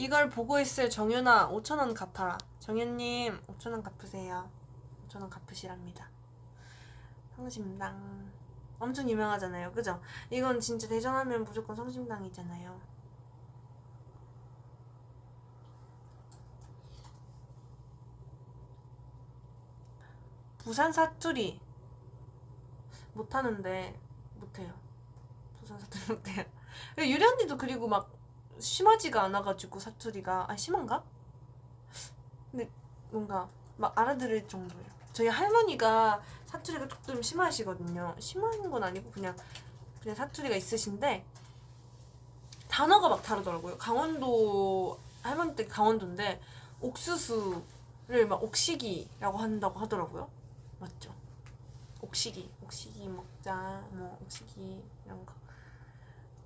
이걸 보고 있을 정윤아 5천원 갚아라. 정윤님 5천원 갚으세요. 5천원 갚으시랍니다. 성심당. 엄청 유명하잖아요. 그죠? 이건 진짜 대전하면 무조건 성심당이잖아요. 부산 사투리 못하는데 못해요. 부산 사투리 못해요. 유리 언니도 그리고 막 심하지가 않아가지고 사투리가 아 심한가? 근데 뭔가 막 알아들을 정도예요. 저희 할머니가 사투리가 조금 심하시거든요. 심한 건 아니고 그냥 그냥 사투리가 있으신데 단어가 막 다르더라고요. 강원도 할머니 댁 강원도인데 옥수수를 막 옥시기라고 한다고 하더라고요. 맞죠? 옥시기 옥시기 먹자 뭐 옥시기 이런 거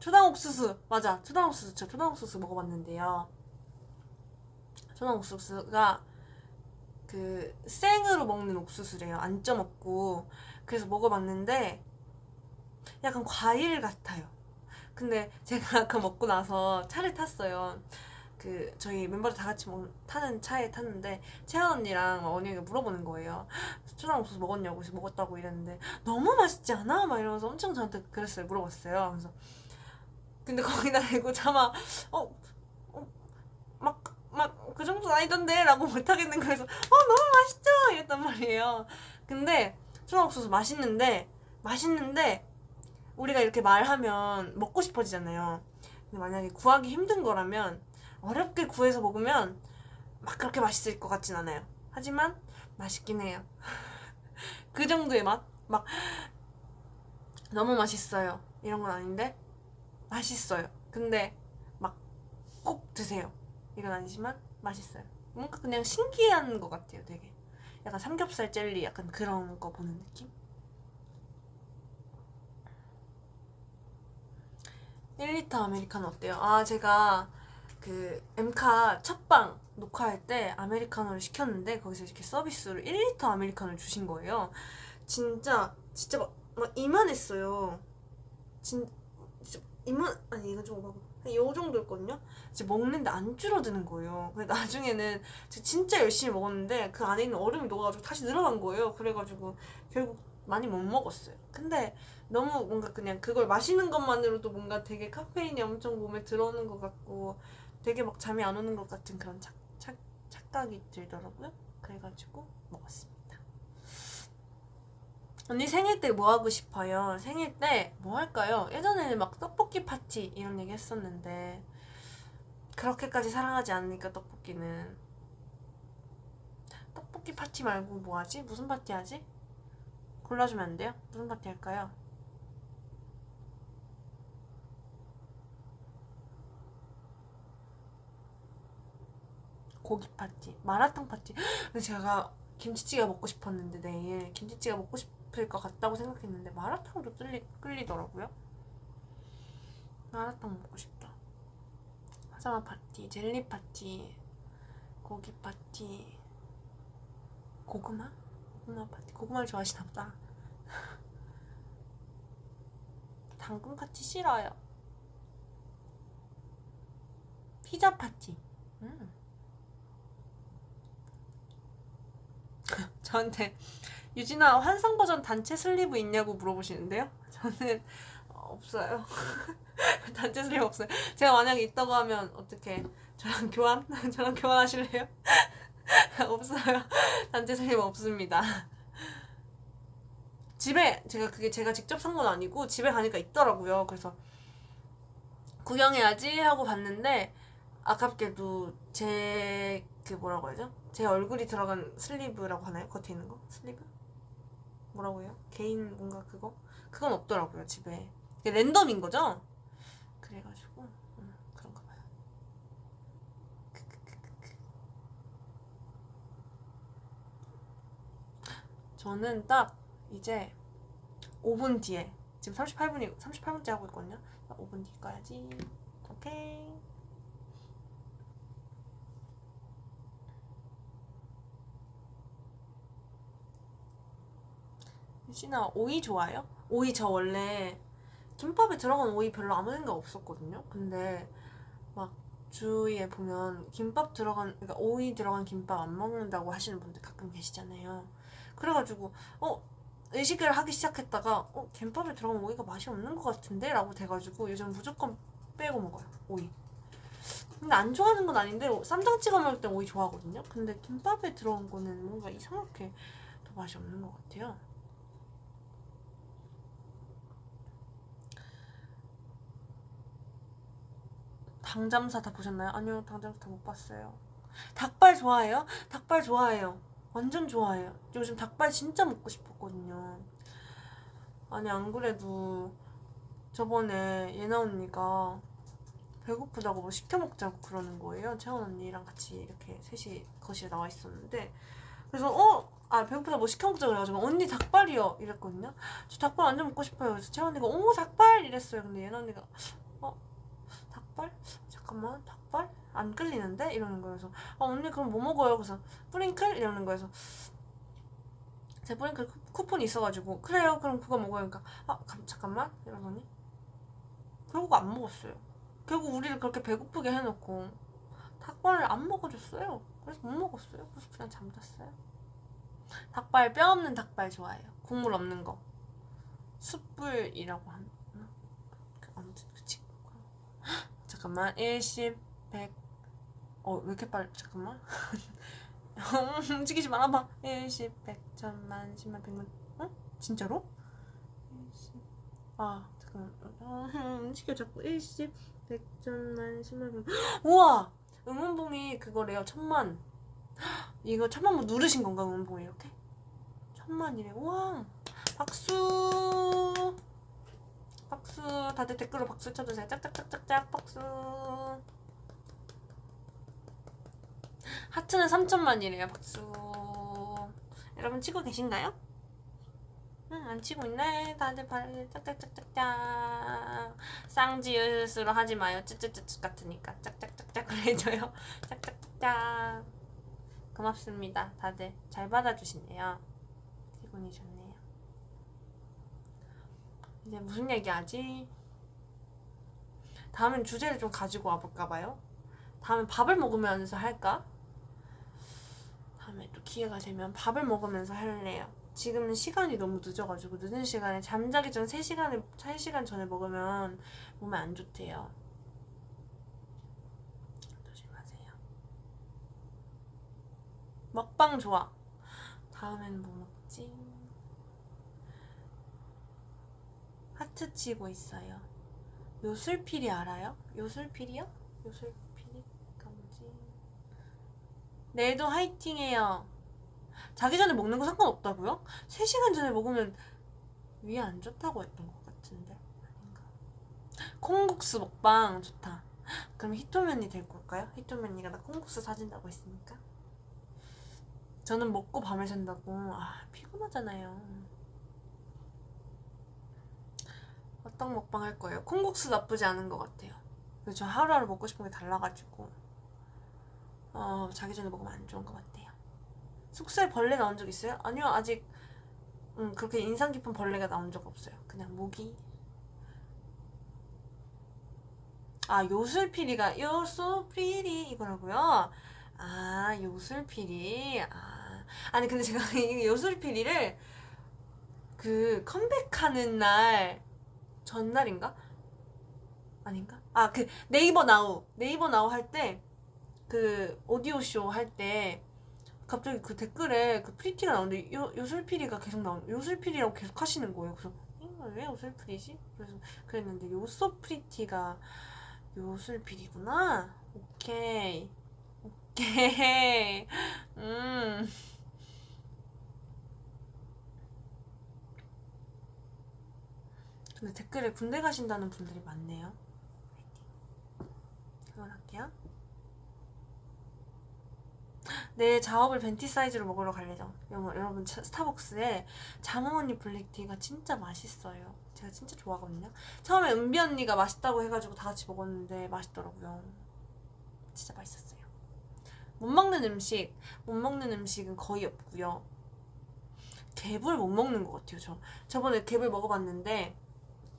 초당 옥수수 맞아 초당 옥수수 저 초당 옥수수 먹어봤는데요 초당 옥수수가 그 생으로 먹는 옥수수래요 안 쪄먹고 그래서 먹어봤는데 약간 과일 같아요 근데 제가 (laughs) 아까 먹고 나서 차를 탔어요 그 저희 멤버들 다 같이 먹, 타는 차에 탔는데 채연 언니랑 막 언니가 물어보는 거예요. 초장 옥수수 먹었냐고 그래서 먹었다고 이랬는데 너무 맛있지 않아? 막 이러면서 엄청 저한테 그랬어요. 물어봤어요. 그래서 근데 거기다 대고 차마 어, 어 막 막 그 정도는 아니던데 라고 못하겠는 거여서 어 너무 맛있죠 이랬단 말이에요. 근데 옥수수 맛있는데 맛있는데 우리가 이렇게 말하면 먹고 싶어지잖아요. 근데 만약에 구하기 힘든 거라면 어렵게 구해서 먹으면 막 그렇게 맛있을 것 같진 않아요. 하지만 맛있긴 해요. (laughs) 그 정도의 맛? 막 너무 맛있어요. 이런 건 아닌데 맛있어요. 근데 막 꼭 드세요. 이건 아니지만 맛있어요. 뭔가 그냥 신기한 것 같아요. 되게 약간 삼겹살 젤리 약간 그런 거 보는 느낌? 1리터 아메리카노 어때요? 아 제가 그 엠카 첫방 녹화할 때 아메리카노를 시켰는데 거기서 이렇게 서비스로 1리터 아메리카노를 주신 거예요. 진짜 진짜 막, 막 이만했어요. 진 이만 아니 이건 좀 오바고 한요 정도였거든요. 이제 먹는데 안 줄어드는 거예요. 근데 나중에는 진짜 열심히 먹었는데 그 안에 있는 얼음이 녹아가지고 다시 늘어난 거예요. 그래가지고 결국 많이 못 먹었어요. 근데 너무 뭔가 그냥 그걸 마시는 것만으로도 뭔가 되게 카페인이 엄청 몸에 들어오는 것 같고 되게 막 잠이 안 오는 것 같은 그런 착, 착, 착각이 들더라고요. 그래가지고 먹었습니다. 언니 생일 때 뭐 하고 싶어요? 생일 때 뭐 할까요? 예전에는 막 떡볶이 파티 이런 얘기 했었는데 그렇게까지 사랑하지 않으니까 떡볶이는 떡볶이 파티 말고 뭐 하지? 무슨 파티 하지? 골라주면 안 돼요? 무슨 파티 할까요? 고기 파티, 마라탕 파티. (gasps) 근데 제가 김치찌개 먹고 싶었는데 내일 김치찌개 먹고 싶 을것 같다고 생각했는데 마라탕도 끌리, 끌리더라고요. 마라탕 먹고 싶다. 화장화 파티, 젤리 파티, 고기 파티, 고구마? 고구마 파티. 고구마를 좋아하시나 보다. (laughs) 당근 파티 싫어요. 피자 파티. 음. (laughs) 저한테 유진아 환상 버전 단체 sleeve 있냐고 물어보시는데요. (laughs) 저는 어, 없어요. (laughs) 단체 sleeve 없어요. 제가 만약에 있다고 하면 어떻게 저랑 교환? (laughs) 저랑 교환하실래요? 없어요. 단체 sleeve 없습니다. 집에 제가 그게 제가 직접 산 건 아니고 집에 가니까 있더라고요. 그래서 구경해야지 하고 봤는데 아깝게도 제 그 뭐라고 하죠? 제 얼굴이 들어간 슬리브라고 하나요? 겉에 있는 거? 슬리브? 뭐라고 해요? 개인 뭔가 그거? 그건 없더라고요 집에 랜덤인 거죠? 그래가지고 음, 그런가 봐요. 저는 딱 이제 5분 뒤에 지금 38분이 38분째 하고 있거든요 5분 뒤 꺼야지 오케이 유진아 오이 좋아요? 오이 저 원래 김밥에 들어간 오이 별로 아무 생각 없었거든요. 근데 막 주위에 보면 김밥 들어간 그러니까 오이 들어간 김밥 안 먹는다고 하시는 분들 가끔 계시잖아요. 그래가지고 어 의식을 하기 시작했다가 어 김밥에 들어간 오이가 맛이 없는 것 같은데 라고 돼가지고 요즘 무조건 빼고 먹어요 오이. 근데 안 좋아하는 건 아닌데 쌈장 찍어 먹을 땐 오이 좋아하거든요. 근데 김밥에 들어간 거는 뭔가 이상하게 더 맛이 없는 것 같아요. 당잠사 다 보셨나요? 아니요, 당잠사 다 못 봤어요. 닭발 좋아해요? 닭발 좋아해요. 완전 좋아해요. 요즘 닭발 진짜 먹고 싶었거든요. 아니, 안 그래도 저번에 예나 언니가 배고프다고 뭐 시켜 먹자고 그러는 거예요. 채원 언니랑 같이 이렇게 셋이 거실에 나와 있었는데. 그래서, 어? 아, 배고프다 뭐 시켜 먹자 그래가지고, 언니 닭발이요. 이랬거든요. 저 닭발 완전 먹고 싶어요. 그래서 채원 언니가, 오, 닭발! 이랬어요. 근데 예나 언니가, 어? 닭발? 잠깐만 닭발? 안 끌리는데? 이러는 거예요 그래서 아 언니 그럼 뭐 먹어요? 그래서 뿌링클? 이러는 거예요 제 뿌링클 쿠- 쿠폰이 있어가지고 그래요 그럼 그거 먹어요 그러니까 아 감- 잠깐만 이러더니 결국 안 먹었어요 결국 우리를 그렇게 배고프게 해놓고 닭발을 안 먹어줬어요. 그래서 못 먹었어요. 그래서 그냥 잠잤어요. 닭발 뼈 없는 닭발 좋아해요. 국물 없는 거. 숯불이라고? 그 아무튼 그 친구. 잠깐만 10, 100. 어 왜 이렇게 빨리? 잠깐만. (laughs) 움직이지 말아봐. 1, 10, 100, 1000만, 10만, 100만. 어? 진짜로? 10. 아 잠깐만. 어, 움직여 자꾸 1, 10, 100, 1000만, 10만, 100만. 우와! 응원봉이 그거래요. 천만. (gasps) 이거 천만 뭐 누르신 건가 응원봉이 이렇게? 천만이래. 우와! 박수! 박수! 다들 댓글로 박수 쳐주세요. 짝짝짝짝짝 박수! 하트는 3천만이래요. 박수! 여러분 치고 계신가요? 응, 안 치고 있네. 다들 발 짝짝짝짝짝. 쌍지읒으로 하지 마요. 쯔쯔쯔쯔 같으니까 짝짝짝짝 그래줘요. (laughs) 짝짝짝짝. 고맙습니다. 다들 잘 받아주시네요. 기분이 좋네요. 이제 무슨 얘기하지? 다음엔 주제를 좀 가지고 와볼까 봐요. 다음엔 밥을 먹으면서 할까? 다음에 또 기회가 되면 밥을 먹으면서 할래요. 지금은 시간이 너무 늦어가지고 늦은 시간에 잠자기 전 3시간을 3시간 전에 먹으면 몸에 안 좋대요. 조심하세요. 먹방 좋아. 다음엔 뭐 먹지? 하트 치고 있어요. 요술필이 알아요? 요술필이요? 요술필이가 뭐지? 내일도 화이팅해요. 자기 전에 먹는 거 상관없다고요? 3시간 전에 먹으면 위에 안 좋다고 했던 것 같은데 아닌가? 콩국수 먹방 좋다. 그럼 히토면이 될 걸까요? 히토면이가 나 콩국수 사준다고 했으니까. 저는 먹고 밤을 샌다고. 아 피곤하잖아요. 어떤 먹방 할 거예요? 콩국수 나쁘지 않은 것 같아요. 저 하루하루 먹고 싶은 게 달라가지고 어 자기 전에 먹으면 안 좋은 것 같아요. 숙소에 벌레 나온 적 있어요? 아니요 아직 음, 그렇게 인상 깊은 벌레가 나온 적 없어요. 그냥 모기. 아 요술피리가 요술피리 이거라고요? 아 요술피리 아 아니 근데 제가 (laughs) 이 요술피리를 그 컴백하는 날 전날인가? 아닌가? 아 그 네이버 나우 네이버 나우 할 때 그 오디오 쇼 할 때 갑자기 그 댓글에 그 pretty가 나오는데 요, 요술피리가 계속 나오는 요술피리라고 계속 하시는 거예요. 그래서 왜 요술피리지? 그래서 그랬는데 you so pretty가 요술피리구나. 오케이 오케이 (laughs) 음. 근데 댓글에 군대 가신다는 분들이 많네요. 응원할게요. 내일 자업을 벤티 사이즈로 먹으러 갈 예정. 여러분, 스타벅스에 장어 언니 블랙티가 진짜 맛있어요. 제가 진짜 좋아하거든요. 처음에 은비 언니가 맛있다고 해가지고 다 같이 먹었는데 맛있더라고요. 진짜 맛있었어요. 못 먹는 음식, 못 먹는 음식은 거의 없고요. 갭을 못 먹는 것 같아요. 저 저번에 갭을 먹어봤는데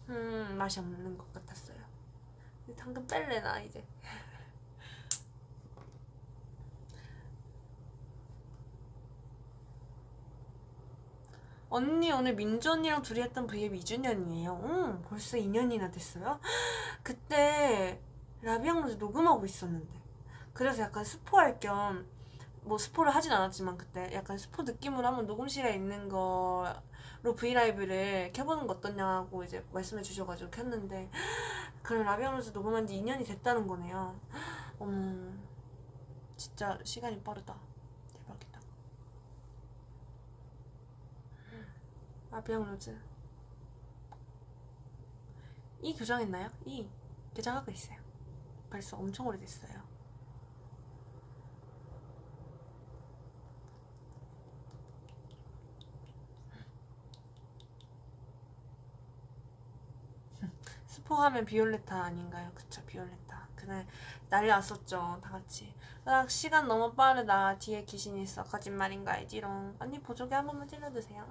음 맛이 없는 것 같았어요. 당근 뺄래 나 이제. (laughs) 언니 오늘 민주 언니랑 둘이 했던 브이앱 2주년이에요. 응, 벌써 2년이나 됐어요? (gasps) 그때 라비앙로즈 녹음하고 있었는데 그래서 약간 스포할 겸 뭐 스포를 하진 않았지만 그때 약간 스포 느낌으로 한번 녹음실에 있는 거 로 브이라이브를 켜보는 거 어떠냐고 이제 말씀해 주셔가지고 켰는데 그럼 라비앙로즈 녹음한 지 2년이 됐다는 거네요. 어머 진짜 시간이 빠르다. 대박이다. 라비앙로즈 이 교정했나요? 이 교정하고 있어요. 벌써 엄청 오래됐어요. 스포하면 비올레타 아닌가요? 그쵸 비올레타. 그날 난리 났었죠 다 같이. 아 시간 너무 빠르다. 뒤에 귀신이 있어. 거짓말인가 알지롱. 언니 보조개 한 번만 찔러주세요.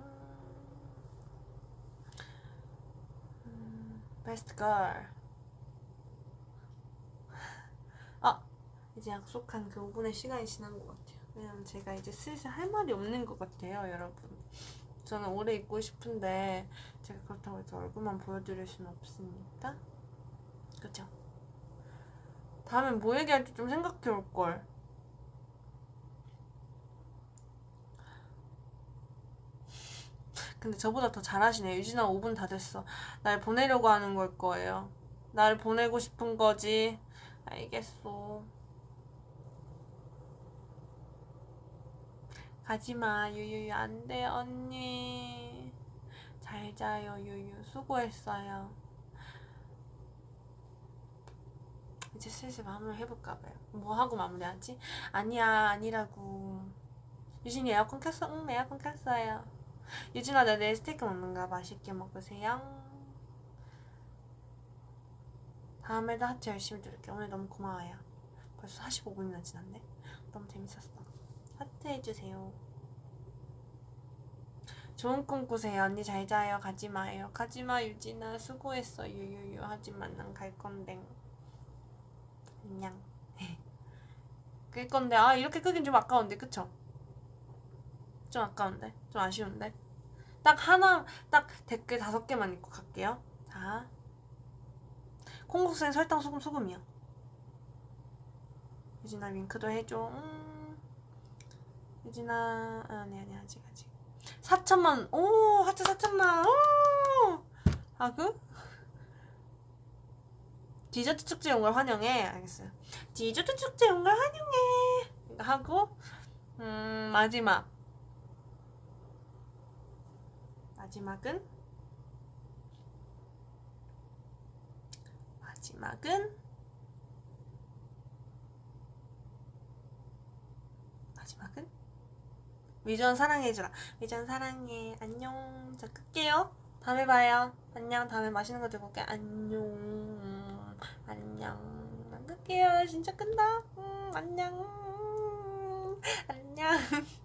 음, 베스트 걸 아, 이제 약속한 그 5분의 시간이 지난 것 같아요. 왜냐면 제가 이제 슬슬 할 말이 없는 것 같아요, 여러분. 저는 오래 있고 싶은데 제가 그렇다고 해서 얼굴만 보여드릴 수는 없으니까. 그죠? 다음엔 뭐 얘기할지 좀 생각해 올 걸. 근데 저보다 더 잘하시네. 유진아 5분 다 됐어. 날 보내려고 하는 걸 거예요. 날 보내고 싶은 거지. 알겠어. 가지마 유유유 안돼 언니. 잘 자요 유유 수고했어요. 이제 슬슬 마무리 해볼까 봐요. 뭐 하고 마무리하지? 아니야 아니라고. 유진이 에어컨 켰어? 응 에어컨 켰어요. 유진아 나 내일 스테이크 먹는가 맛있게 먹으세요. 다음에도 하트 열심히 들을게. 오늘 너무 고마워요. 벌써 45분이나 지났네. 너무 재밌었어. 하트 해주세요. 좋은 꿈 꾸세요. 언니 잘 자요. 가지 마 요. 가지 마 유진아 수고했어. 유유유 하지만 난 갈 건데. 안녕. (laughs) 끌 건데 아 이렇게 끄긴 좀 아까운데 그쵸? 좀 아까운데 좀 아쉬운데 딱 하나 딱 댓글 다섯 개만 읽고 갈게요. 자. 콩국수엔 설탕 소금 소금이야. 유진아 윙크도 해줘. 음. 유진아. 아, 아니 아니 아직 아직. 4천만. 오 하트 4천만. 오! 하고 디저트 축제 온 걸 환영해. 알겠어요. 디저트 축제 온 걸 환영해. 이거 하고 음 마지막. 마지막은? 마지막은? 마지막은 위전 사랑해주라. 위전 사랑해. 안녕. 자 끌게요. 다음에 봐요. 안녕. 다음에 맛있는 거 들고 올게. 안녕. 안녕. 난 끌게요. 진짜 끈다. 음, 안녕. 안녕 (laughs)